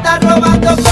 está robando